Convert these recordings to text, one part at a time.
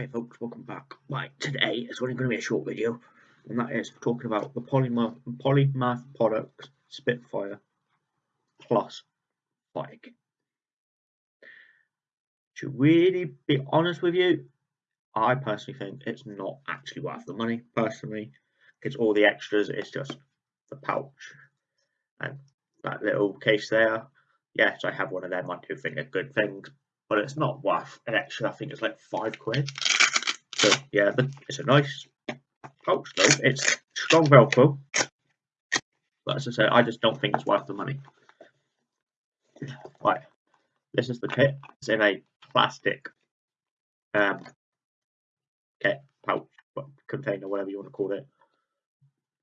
Hey folks, welcome back. Right, today it's only going to be a short video, and that is talking about the Polymath, Polymath Products Spitfire Plus Fire Kit. To really be honest with you, I personally think it's not actually worth the money, personally, because all the extras, it's just the pouch and that little case there. Yes, I have one of them, I do think they're good things, but it's not worth an extra. I think it's like five quid. So yeah, it's a nice pouch though. It's strong Velcro, but as I said, I just don't think it's worth the money. Right, this is the kit. It's in a plastic um, kit pouch, container, whatever you want to call it.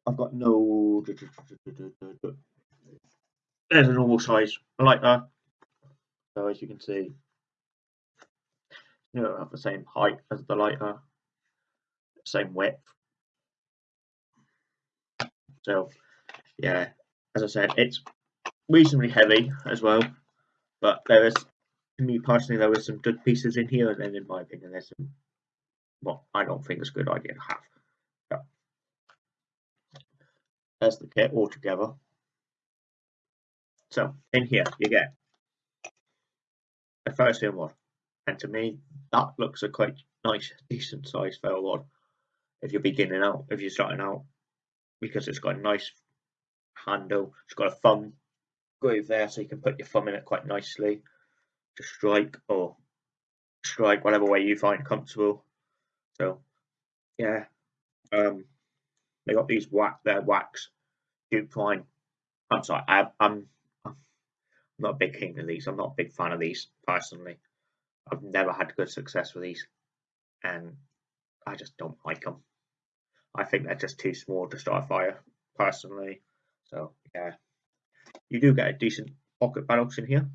I've got no. There's a normal size. I like that. So as you can see, you know, have the same height as the lighter, same width. So, yeah, as I said, it's reasonably heavy as well, but there is, to me personally, there some good pieces in here, and then in my opinion, there's some, well, I don't think it's a good idea to have. So, there's the kit all together. So, in here, you get a first in one and to me, that looks a quite nice, decent size ferro rod if you're beginning out, if you're starting out, because it's got a nice handle, it's got a thumb groove there, so you can put your thumb in it quite nicely to strike or strike whatever way you find comfortable. So, yeah, um, they got these wax, their wax jute Twine. I'm sorry, I, I'm, I'm not a big king of these. I'm not a big fan of these personally. I've never had good success with these, and I just don't like them. I think they're just too small to start a fire, personally. So yeah, you do get a decent pocket bellows in here.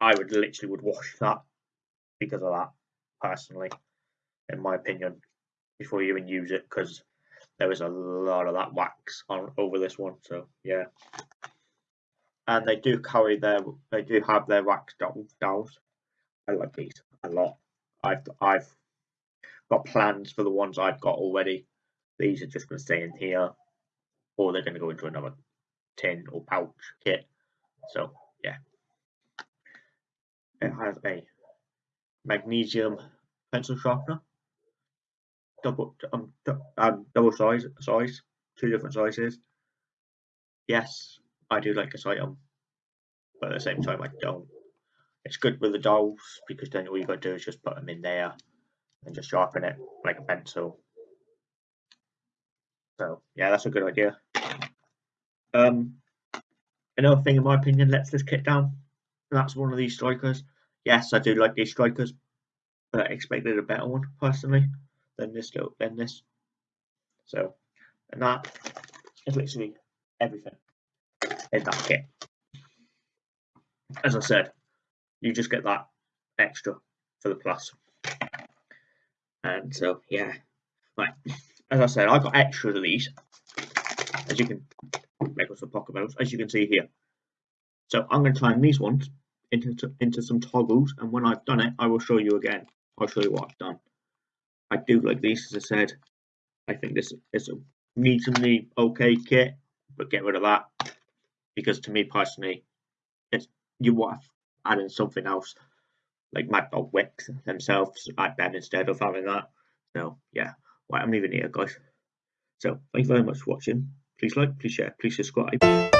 I would literally would wash that because of that, personally, in my opinion, before you even use it, because there is a lot of that wax on over this one. So yeah and they do carry their they do have their wax dowels. I like these a lot. I've I've got plans for the ones I've got already. These are just going to stay in here, or they're going to go into another tin or pouch kit. So yeah, it has a magnesium pencil sharpener, double um, um double size size, two different sizes. Yes, I do like this item, but at the same time I don't. It's good with the dowels because then all you got to do is just put them in there and just sharpen it like a pencil. So yeah, that's a good idea. Um, another thing, in my opinion, lets this kit down. That's one of these strikers. Yes, I do like these strikers, but I expected a better one personally than this than this. So, and that is literally everything in that kit. As I said, you just get that extra for the plus. And so, yeah, right. As I said, I got extra of these, as you can make us some pocket belts, as you can see here. So I'm going to turn these ones into into some toggles, and when I've done it, I will show you again. I'll show you what I've done. I do like these, as I said. I think this is a reasonably okay kit, but get rid of that because to me personally, it's you want to add something else like Mad Dog Wicks themselves add them instead of having that. So yeah, right, I'm leaving here, guys. So thank you very much for watching. Please like, please share, please subscribe.